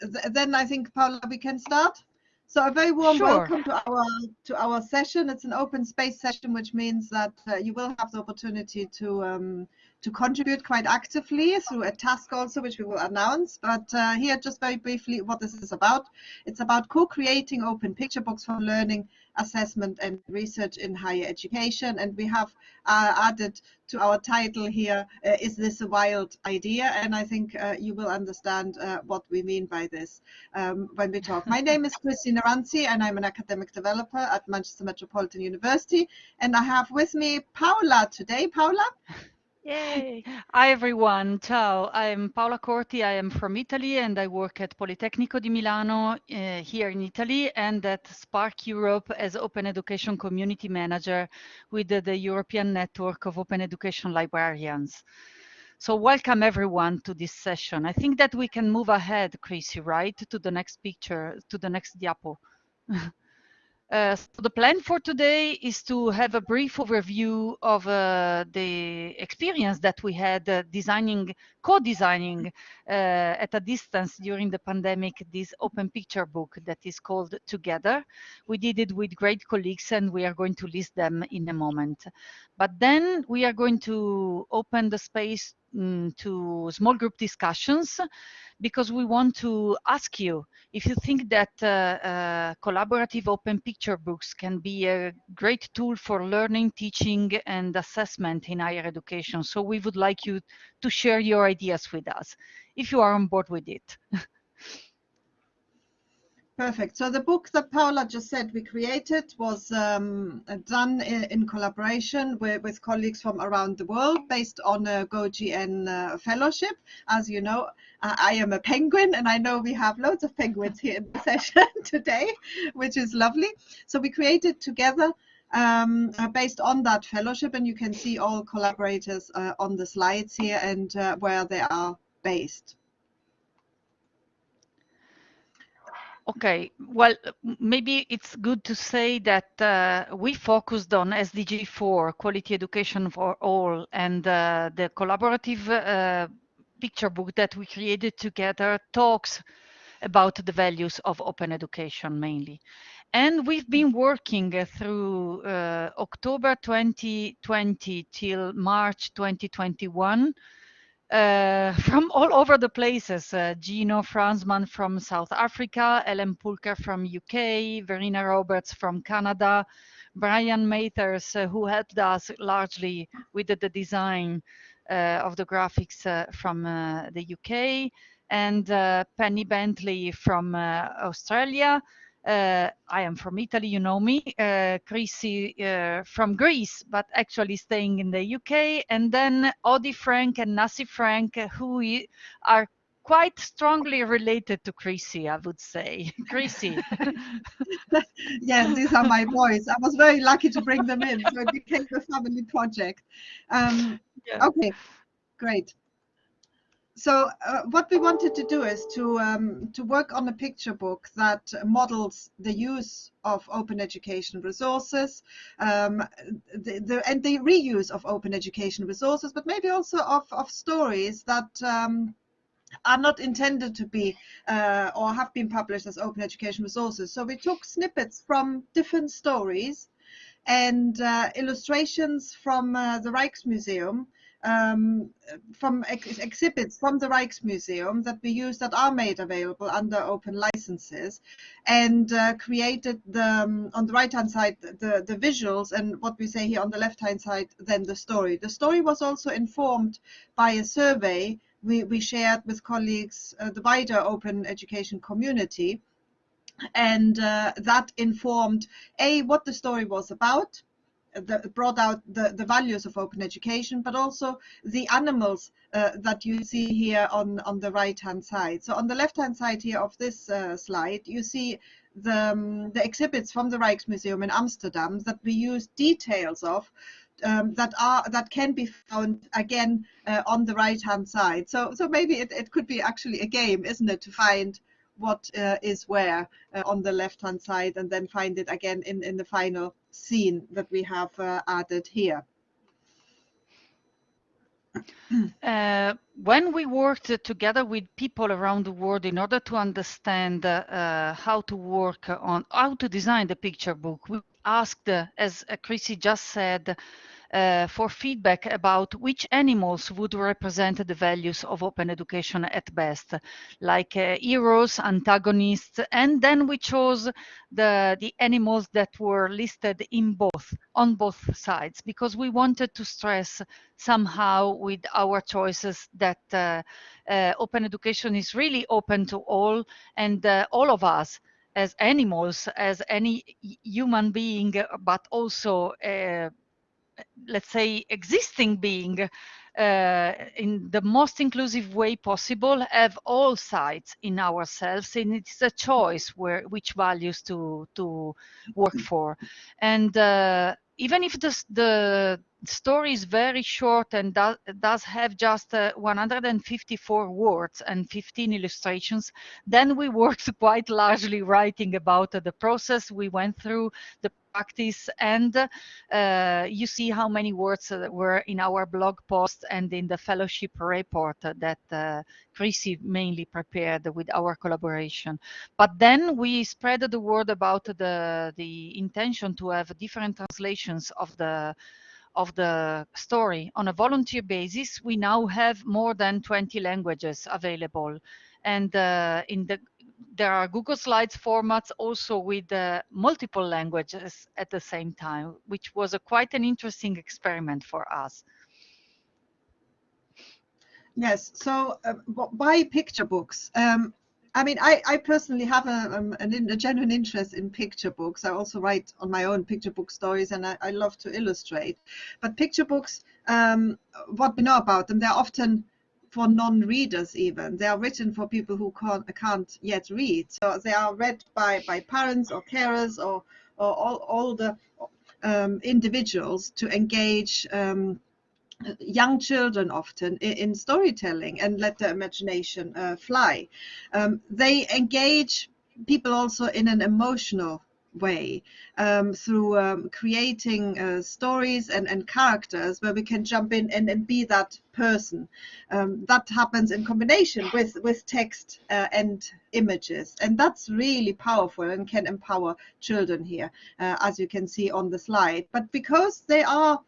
th then I think, Paula, we can start. So a very warm Sure. welcome to our to our session. It's an open space session, which means that uh, you will have the opportunity to um, to contribute quite actively through a task also, which we will announce. But uh, here, just very briefly, what this is about. It's about co-creating open picture books for learning, assessment, and research in higher education. And we have uh, added to our title here, uh, is this a wild idea? And I think uh, you will understand uh, what we mean by this um, when we talk. My name is Chrissi Nerantzi, and I'm an academic developer at Manchester Metropolitan University. And I have with me Paula today. Paula? Yay! Hi everyone, ciao. I'm Paola Corti. I am from Italy and I work at Politecnico di Milano uh, here in Italy and at SPARC Europe as Open Education Community Manager with the, the European Network of Open Education Librarians. So welcome everyone to this session. I think that we can move ahead, Chrissy, right, to the next picture, to the next diapo. Uh, so the plan for today is to have a brief overview of uh, the experience that we had uh, designing, co-designing uh, at a distance during the pandemic, this open picture book that is called Together. We did it with great colleagues and we are going to list them in a moment. But then we are going to open the space mm, to small group discussions because we want to ask you if you think that uh, uh, collaborative open picture books can be a great tool for learning, teaching, and assessment in higher education. So we would like you to share your ideas with us if you are on board with it. Perfect. So the book that Paula just said we created was um, done in, collaboration with, with, colleagues from around the world based on a GoGN uh, fellowship. As you know, I am a penguin and I know we have loads of penguins here in the session today, which is lovely. So we created together um, uh, based on that fellowship and you can see all collaborators uh, on the slides here and uh, where they are based. Okay, well, maybe it's good to say that uh, we focused on SDG 4, quality education for all, and uh, the collaborative uh, picture book that we created together talks about the values of open education mainly. And we've been working through uh, October 2020 till March 2021 uh, from all over the places. Uh, Gino Fransman from South Africa, Hélène Pulker from UK, Verena Roberts from Canada, Bryan Mathers, uh, who helped us largely with the, the design uh, of the graphics uh, from uh, the UK, and Penny Bentley from Australia. Uh, I am from Italy, you know me, uh, Chrissy uh, from Greece, but actually staying in the UK, and then Odi Frank and Nasi Frank, who are quite strongly related to Chrissy, I would say. Chrissy. yes, these are my boys. I was very lucky to bring them in, so it became a family project. Um, yeah. Okay, great so uh, what we wanted to do is to um, to work on a picture book that models the use of open education resources um, the, the, and the reuse of open education resources, but maybe also of, of stories that um, are not intended to be uh, or have been published as open education resources. So we took snippets from different stories and uh, illustrations from uh, the Rijksmuseum um, from ex exhibits from the Rijksmuseum that we use that are made available under open licenses and uh, created the, um, on the right hand side the, the visuals and what we say here on the left hand side then the story. The story was also informed by a survey we, we shared with colleagues, uh, the wider open education community and uh, that informed a what the story was about brought out the, the values of open education, but also the animals uh, that you see here on, on the right hand side. So on the left hand side here of this uh, slide, you see the, um, the exhibits from the Rijksmuseum in Amsterdam that we use details of um, that are that can be found again uh, on the right hand side. So so maybe it, it could be actually a game, isn't it, to find what uh, is where uh, on the left hand side and then find it again in, in the final scene that we have uh, added here. Uh, when we worked together with people around the world in order to understand uh, how to work on how to design the picture book, we asked, as Chrissy just said, uh, for feedback about which animals would represent the values of open education at best, like uh, heroes, antagonists, and then we chose the, the animals that were listed in both, on both sides, because we wanted to stress somehow with our choices that uh, uh open education is really open to all and uh, all of us as animals, as any human being, but also uh, let's say, existing being uh, in the most inclusive way possible have all sides in ourselves and it's a choice where which values to to work for. And uh, even if the, the story is very short and do, does have just uh, 154 words and 15 illustrations, then we worked quite largely writing about uh, the process we went through, the practice, and uh, you see how many words uh, were in our blog post and in the fellowship report that uh, Chrissy mainly prepared with our collaboration. But then we spread the word about the, the intention to have different translations of the of the story on a volunteer basis, we now have more than 20 languages available. And uh, in the there are Google Slides formats also with uh, multiple languages at the same time, which was a quite an interesting experiment for us. Yes, so uh, picture books? Um, I mean, I, I personally have a, um, a, a, genuine interest in picture books. I also write on my own picture book stories and I, I love to illustrate. But picture books, um, what we know about them, they're often for non-readers even. They are written for people who can't, can't yet read. So they are read by, by parents or carers or, or all, all the um, individuals to engage um, young children often in, storytelling and let their imagination uh, fly. Um, they engage people also in an emotional way um, through um, creating uh, stories and, and characters where we can jump in and, and be that person. Um, that happens in combination with, with text uh, and images. And that's really powerful and can empower children here, uh, as you can see on the slide. But because they are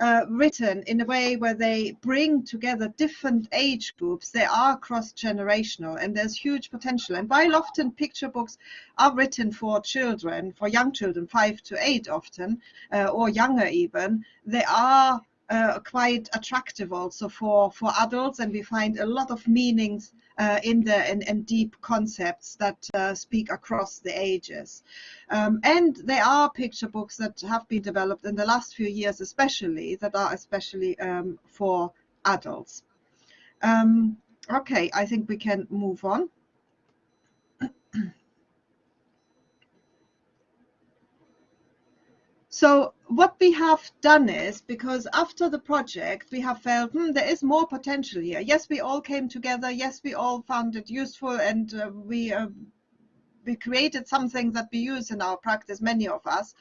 uh, written in a way where they bring together different age groups. They are cross-generational and there's huge potential. And while often picture books are written for children, for young children, five to eight often, uh, or younger even, they are uh, quite attractive also for, for adults and we find a lot of meanings uh, in the and, deep concepts that uh, speak across the ages. Um, and there are picture books that have been developed in the last few years especially that are especially um, for adults. Um, okay, I think we can move on. So what we have done is, because after the project, we have felt, hmm, there is more potential here. Yes, we all came together. Yes, we all found it useful and uh, we uh, we created something that we use in our practice, many of us,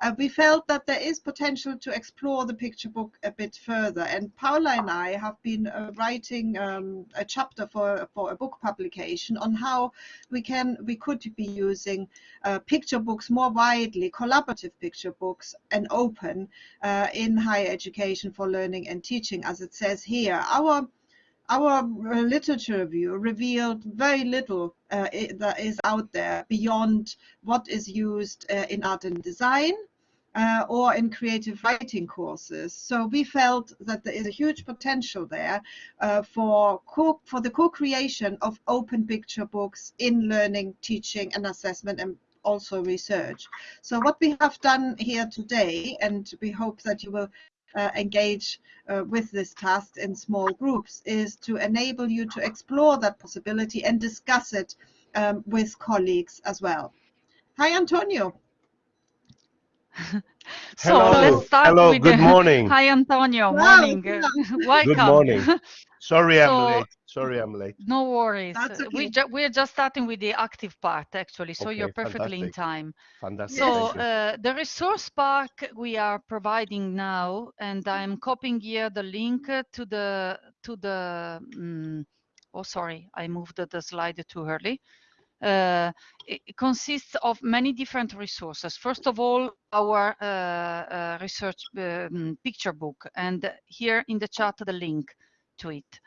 uh, we felt that there is potential to explore the picture book a bit further. And Paula and I have been uh, writing um, a chapter for, for a book publication on how we can we could be using uh, picture books more widely, collaborative picture books, and open uh, in higher education for learning and teaching, as it says here. Our our uh, literature review revealed very little uh, that is out there beyond what is used uh, in art and design uh, or in creative writing courses. So we felt that there is a huge potential there uh, for co for the co-creation of open picture books in learning, teaching and assessment and also research. So what we have done here today, and we hope that you will uh, engage uh, with this task in small groups is to enable you to explore that possibility and discuss it um, with colleagues as well. Hi, Antonio. so Hello. let's start Hello, with good the... morning. Hi, Antonio. Morning. Welcome. Good morning. Sorry I'm late. Sorry, I'm late. No worries. That's We ju we're just starting with the active part actually, so you're Okay, perfectly in time. Fantastic. So uh, the resource park we are providing now, and I'm copying here the link to the to the. mm, oh, sorry, I moved the, the slide too early. Uh, it it consists of many different resources. First of all, our uh, uh, research um, picture book, and here in the chat the link to it.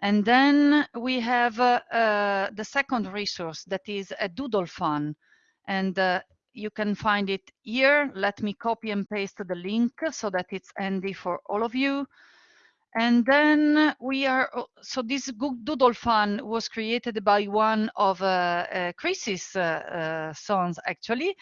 And then we have uh, uh, the second resource that is a doodle fun. And uh, you can find it here. Let me copy and paste the link so that it's handy for all of you. And then we are, oh, so this Doodle Fun was created by one of uh, uh, Chris's uh, sons, actually.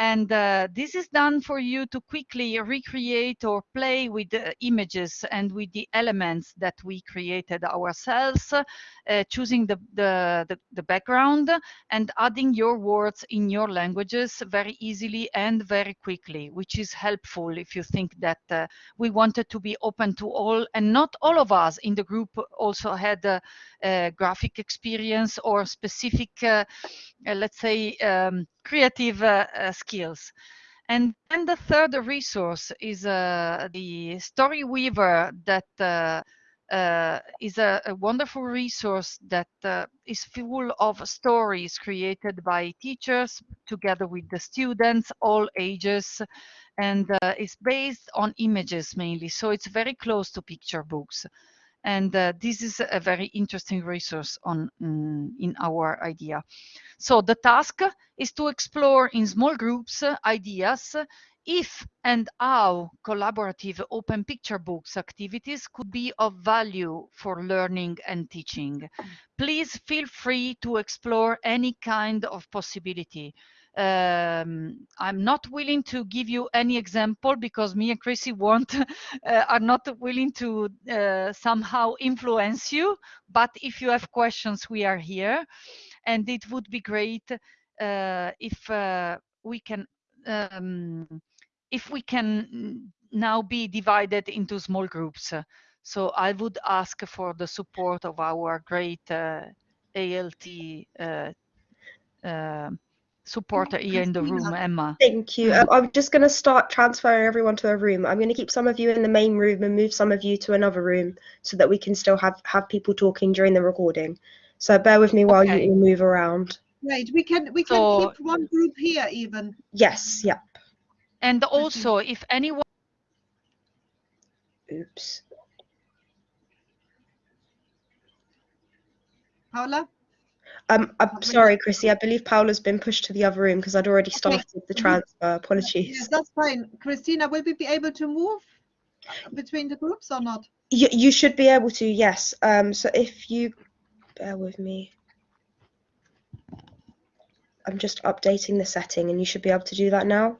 And uh, this is done for you to quickly recreate or play with the images and with the elements that we created ourselves, uh, choosing the, the, the, the background and adding your words in your languages very easily and very quickly, which is helpful if you think that uh, we wanted to be open to all and not all of us in the group also had a, a graphic experience or specific uh, uh, let's say um, creative uh, skills. And then the third resource is uh, the story weaver that uh, uh, is a, a wonderful resource that uh, is full of stories created by teachers together with the students all ages and uh, it's based on images mainly. So it's very close to picture books and uh, this is a very interesting resource on mm, in our idea. So the task is to explore in small groups uh, ideas if and how collaborative open picture books activities could be of value for learning and teaching please feel free to explore any kind of possibility um, I'm not willing to give you any example because me and Chrissy uh, are not willing to uh, somehow influence you. But if you have questions, we are here, and it would be great uh, if uh, we can um, if we can now be divided into small groups. So I would ask for the support of our great uh, ALT uh, uh, supporter here in the room, Emma. Thank you. Um, I'm just going to start transferring everyone to a room. I'm going to keep some of you in the main room and move some of you to another room so that we can still have, have people talking during the recording. So bear with me while Okay. you all move around. Right, we can we can So- keep one group here even. Yes, yeah. And also, if anyone Oops. Paula? Um, I'm sorry, Chrissy. I believe Paula's been pushed to the other room because I'd already started the Mhm. transfer. Apologies. Yes, that's fine. Christina, will we be able to move between the groups or not? You, you should be able to, yes. Um, so if you bear with me. I'm just updating the setting and you should be able to do that now.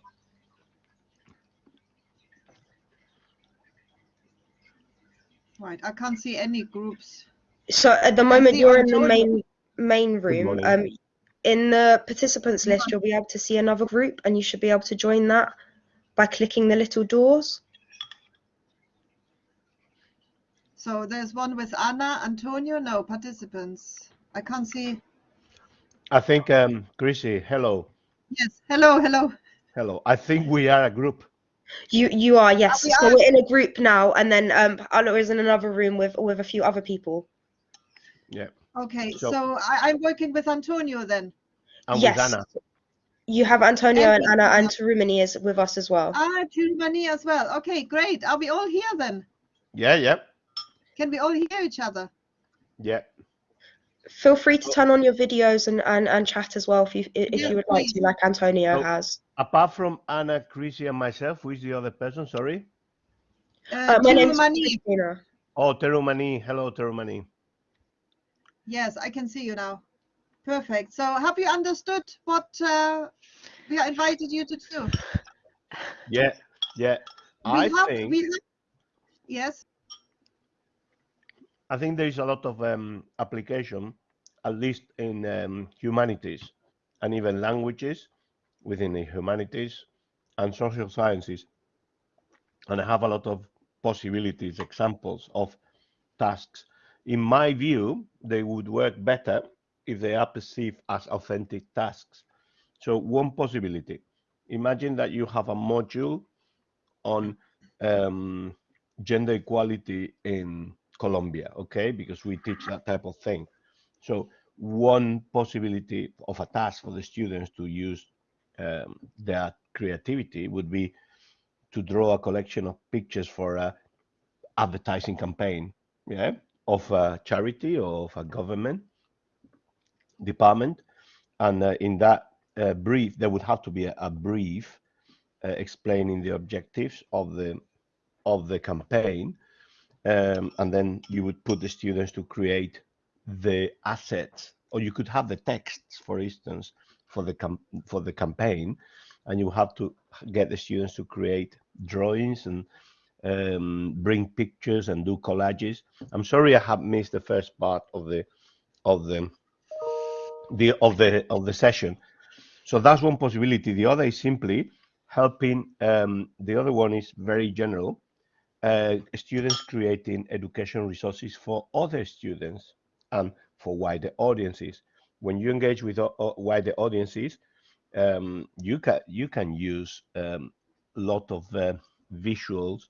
Right, I can't see any groups. So at the moment you're in the main main room. Um, in the participants list, you'll be able to see another group, and you should be able to join that by clicking the little doors. So there's one with Anna, Antonio, no participants. I can't see. I think, um, Chrissy, hello. Yes, hello, hello. Hello. I think we are a group. You you are yes. we so are. we're in a group now, and then um, Anna is in another room with with a few other people. Yeah. Okay, So- so I, I'm working with Antonio then. And yes. with Anna. You have Antonio And and, Anna Anna. and Tarumani is with us as well. Ah, Germany as well. Okay, great. Are we all here then? Yeah, yeah. Can we all hear each other? Yeah. Feel free to turn on your videos and, and, and chat as well if you if Yeah, you would like to, like Antonio Oh. has. Apart from Anna, Chrissy, and myself, who is the other person? Sorry. Uh, Uh, my name's Germany. Christina. Oh, Terumani. Hello, Terumani. Yes, I can see you now. Perfect. So have you understood what uh, we are invited you to do? Yeah, yeah. We I have, think we have, yes, I think there is a lot of um, application, at least in um, humanities and even languages within the humanities and social sciences. And I have a lot of possibilities, examples of tasks in my view, they would work better if they are perceived as authentic tasks. So one possibility, imagine that you have a module on um, gender equality in Colombia, okay? Because we teach that type of thing. So one possibility of a task for the students to use um, their creativity would be to draw a collection of pictures for a advertising campaign, yeah, of a charity or of a government department. And uh, in that uh, brief, there would have to be a, a brief uh, explaining the objectives of the of the campaign, um, and then you would put the students to create the assets, or you could have the texts, for instance, for the for the campaign, and you have to get the students to create drawings and um, bring pictures and do collages. I'm sorry I have missed the first part of the of the the of the of the session. So that's one possibility. The other is simply helping. Um, the other one is very general. Uh, students creating education resources for other students and for wider audiences. When you engage with uh, wider audiences, um, you can you can use a um, lot of uh, visuals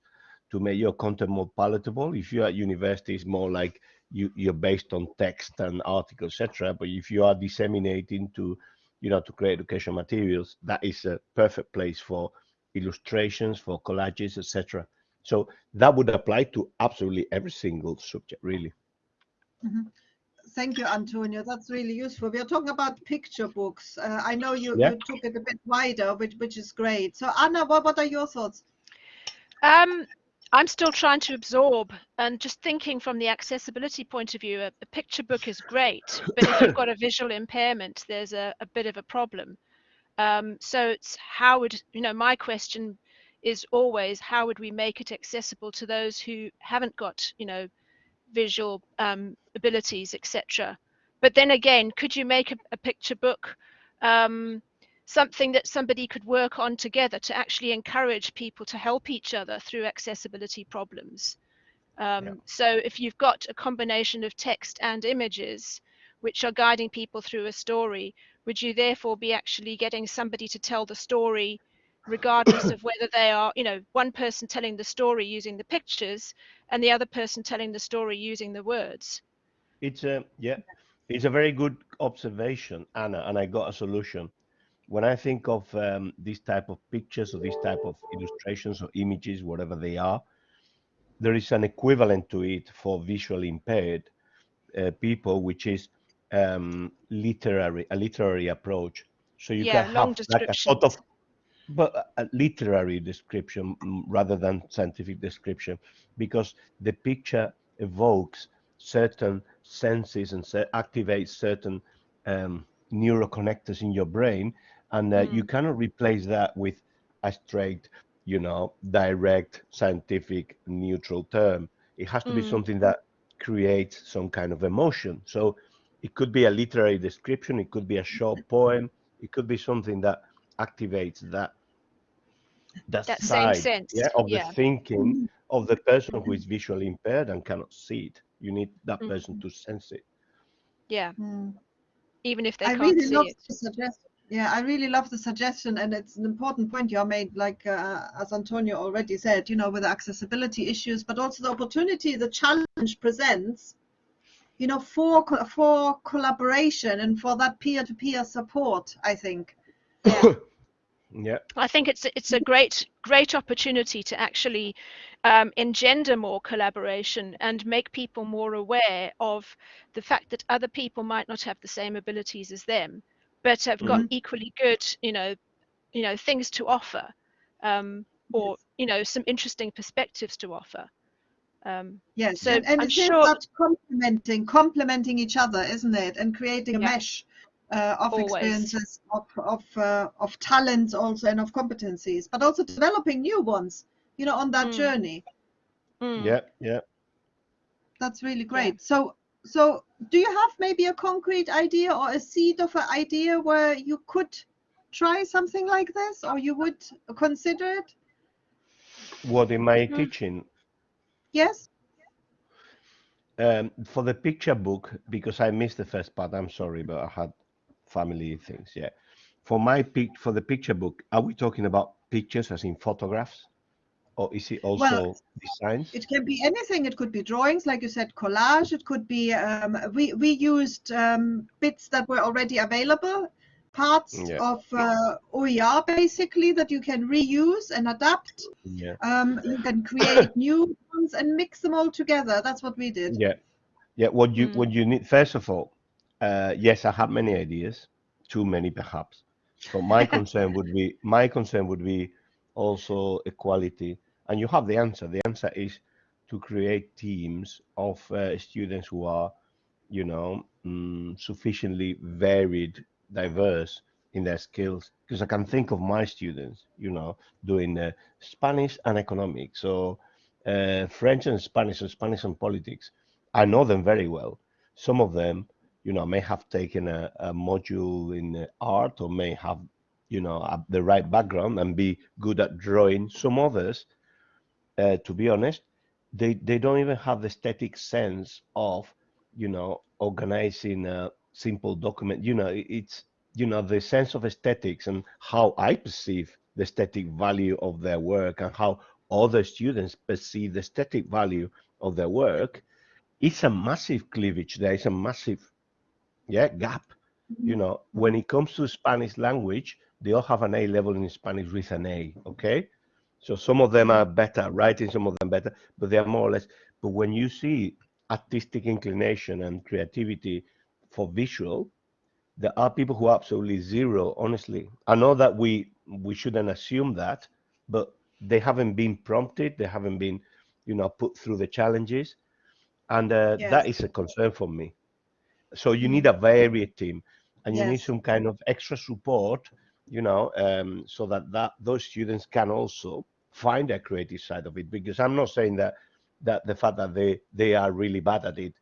to make your content more palatable. If you're at university, it's more like you, you're based on text and articles, etc. But if you are disseminating to, you know, to create education materials, that is a perfect place for illustrations, for collages, etc. So that would apply to absolutely every single subject, really. Mm -hmm. Thank you, Antonio. That's really useful. We are talking about picture books. Uh, I know you, yeah. you took it a bit wider, which which is great. So Anna, what, what are your thoughts? Um, I'm still trying to absorb and just thinking from the accessibility point of view, a, a picture book is great, but if you've got a visual impairment, there's a, a bit of a problem. Um, so it's how would, you know, my question is always how would we make it accessible to those who haven't got, you know, visual um, abilities, etc. But then again, could you make a, a picture book um, something that somebody could work on together to actually encourage people to help each other through accessibility problems. Um, yeah. So if you've got a combination of text and images, which are guiding people through a story, would you therefore be actually getting somebody to tell the story regardless of whether they are, you know, one person telling the story using the pictures and the other person telling the story using the words? It's a, yeah, it's a very good observation, Anna, and I got a solution when I think of um, these type of pictures or these type of illustrations or images, whatever they are, there is an equivalent to it for visually impaired uh, people, which is um, literary, a literary approach. So you yeah, can have like a sort of, but a literary description mm, rather than scientific description, because the picture evokes certain senses and activates certain um, neuroconnectors in your brain and uh, mm. you cannot replace that with a straight you know direct scientific neutral term it has to mm. be something that creates some kind of emotion so it could be a literary description it could be a short poem it could be something that activates that that, that side sense. Yeah, of yeah. the thinking of the person who is visually impaired and cannot see it you need that person mm. to sense it yeah mm. even if they I can't really see love it to suggest yeah, I really love the suggestion, and it's an important point you made, like uh, as Antonio already said, you know, with accessibility issues, but also the opportunity the challenge presents, you know, for for collaboration and for that peer-to-peer support. I think. Yeah. Yeah. I think it's it's a great great opportunity to actually um, engender more collaboration and make people more aware of the fact that other people might not have the same abilities as them but have got mm-hmm. equally good, you know, you know, things to offer, um, or you know, some interesting perspectives to offer. Um, yes, so and, and it's sure... about complementing, complementing each other, isn't it, and creating a mesh uh, of Always. experiences, of of uh, of talents also, and of competencies, but also developing new ones. You know, on that mm. journey. Mm. Yeah, yeah. That's really great. Yeah. So so do you have maybe a concrete idea or a seed of an idea where you could try something like this or you would consider it what in my mm teaching yes um, for the picture book, because I missed the first part, I'm sorry, but I had family things. Yeah. For my pic, for the picture book, are we talking about pictures as in photographs? Or is it also Well, designs? It can be anything. It could be drawings, like you said, collage. It could be. Um, we we used um, bits that were already available, parts Yeah. of uh, OER basically that you can reuse and adapt. Yeah. Um, you can create new ones and mix them all together. That's what we did. Yeah. Yeah. What you Mm. what you need first of all, uh, yes, I have many ideas, too many perhaps. But my concern would be my concern would be also equality, and you have the answer. The answer is to create teams of uh, students who are, you know, mm, sufficiently varied, diverse in their skills. Because I can think of my students, you know, doing uh, Spanish and economics, or uh, French and Spanish, or Spanish and politics. I know them very well. Some of them, you know, may have taken a, a module in art or may have, you know, a, the right background and be good at drawing. Some others, uh, to be honest, they, they don't even have the aesthetic sense of, you know, organizing a simple document. You know, it- it's, you know, the sense of aesthetics and how I perceive the aesthetic value of their work and how other students perceive the aesthetic value of their work it's a massive cleavage there is a massive yeah gap. You know when it comes to spanish language they all have an a level in spanish with an a okay? So some of them are better writing some of them better but they are more or less but when you see artistic inclination and creativity for visual there are people who are absolutely zero honestly. I know that we we shouldn't assume that but they haven't been prompted they haven't been you know put through the challenges and uh, Yes. is a concern for me so you need a varied team and you need some kind of extra support you know um, so that that those students can also find their creative side of it because i'm not saying that that the fact that they they are really bad at it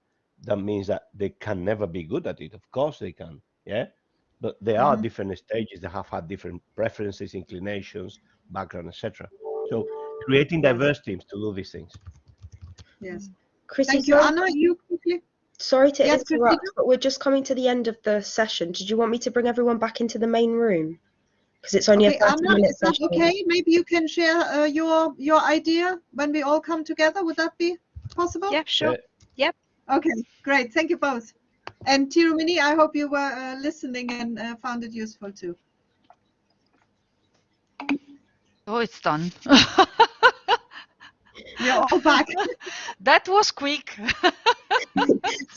that means that they can never be good at it of course they can yeah but there are Mhm. different stages that have had different preferences inclinations background etc so creating diverse teams to do these things Yes. Chrissy, Thank you, Anna. You quickly. Sorry to Yes, interrupt, but we're just coming to the end of the session. Did you want me to bring everyone back into the main room? Because it's only Okay, a 30 Anna, minute is that session. okay? Maybe you can share uh, your your idea when we all come together. Would that be possible? Yeah, sure. Yep. Okay, great. Thank you both. And Tirumini, I hope you were uh, listening and uh, found it useful too. Oh, it's done. We're all back. that was quick.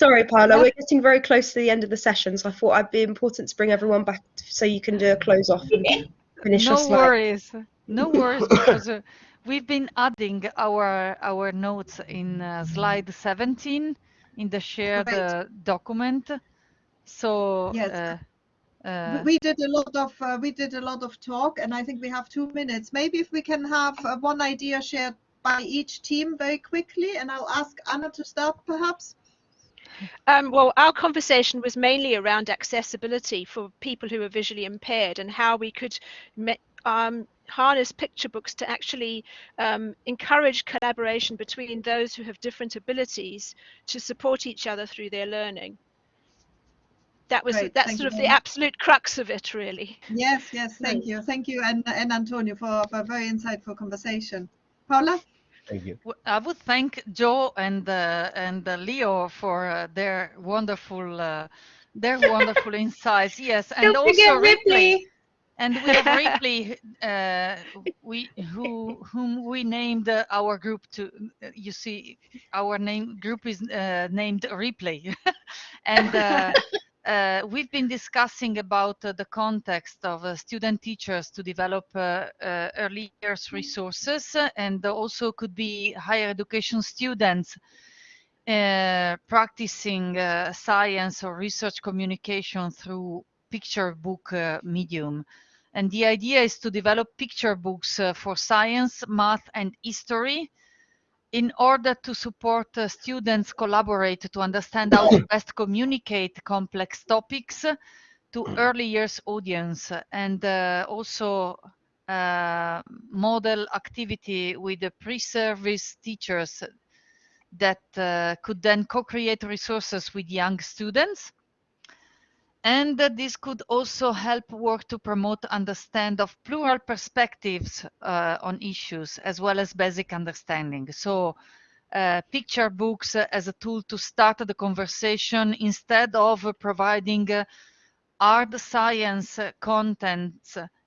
Sorry, Paula, we're getting very close to the end of the session, so I thought it'd be important to bring everyone back so you can do a close off and finish your no slide. worries. No worries because uh, we've been adding our our notes in uh, slide 17 in the shared Great. uh, document. So Yes. uh, We- uh, we did a lot of uh, we did a lot of talk, and I think we have two minutes. Maybe if we can have uh, one idea shared by each team very quickly, and I'll ask Anna to start, perhaps. Um, well, our conversation was mainly around accessibility for people who are visually impaired and how we could um, harness picture books to actually um, encourage collaboration between those who have different abilities to support each other through their learning. That was Great, that's sort of the absolute crux of it, really. Yes, yes. Thank you, thank you, and and Antonio for, for a very insightful conversation. Paula. Thank you w- I would thank Joe and uh, and uh, Leo for uh, their wonderful uh, their wonderful insights. Yes, and Don't also forget Ripley. Ripley. And we have Ripley, uh, we who whom we named uh, our group to. uh, You see, our name group is uh, named Ripley, and uh, we've been discussing about uh, the context of uh, student teachers to develop uh, uh, early years resources, and also could be higher education students uh, practicing science or research communication through picture book medium. And the idea is to develop picture books for science, math, and history in order to support uh, students collaborate to understand how to best communicate complex topics to early years audience and uh, also uh, model activity with the pre-service teachers that uh, could then co-create resources with young students. And this could also help work to promote understand of plural perspectives uh, on issues as well as basic understanding. So uh, picture books as a tool to start the conversation instead of providing uh, hard science content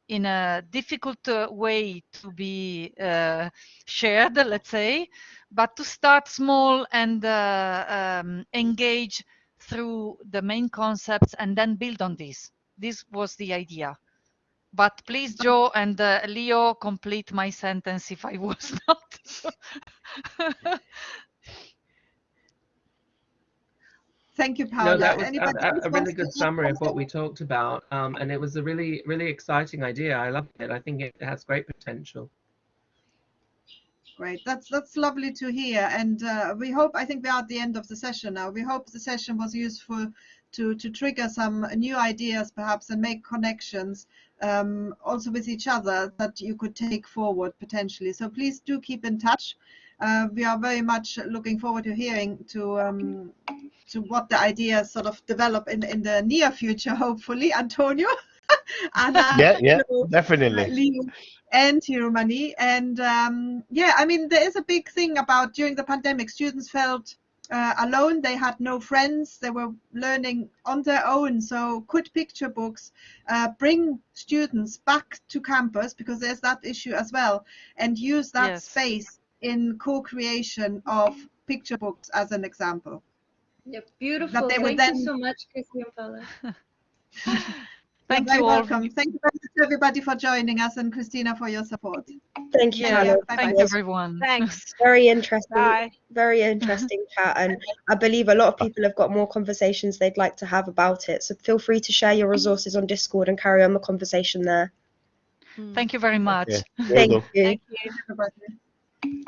in a difficult uh, way to be uh, shared, let's say, but to start small and uh, um, engage through the main concepts and then build on this. This was the idea. But please, Joe and uh, Leo, complete my sentence if I was not. Thank you, Paula. No, that was Anybody a, a, a really good summary of what we talked about, um, and it was a really, really exciting idea. I love it. I think it has great potential. Great. That's that's lovely to hear. And uh, we hope. I think we are at the end of the session now. We hope the session was useful to to trigger some new ideas, perhaps, and make connections um, also with each other that you could take forward potentially. So please do keep in touch. Uh, we are very much looking forward to hearing to um, to what the ideas sort of develop in in the near future. Hopefully, Antonio. Anna, Yeah, yeah, Leo, definitely. Leo and Hiromani. And um, yeah, I mean, there is a big thing about during the pandemic, students felt uh, alone. They had no friends. They were learning on their own. So could picture books uh, bring students back to campus because there's that issue as well, and use that Yes. space in co-creation of picture books as an example. Yeah, beautiful. Thank then- you so much, Chrissy and Paula. Thank You're very you all. welcome. Thank you very much everybody for joining us and Christina for your support. Thank you, Yeah, Hannah. thank It was everyone. Thanks. very interesting. Bye. very interesting chat and i believe a lot of people have got more conversations they'd like to have about it so feel free to share your resources on discord and carry on the conversation there Thank you very much. Yeah, will thank you Thank you. Everybody.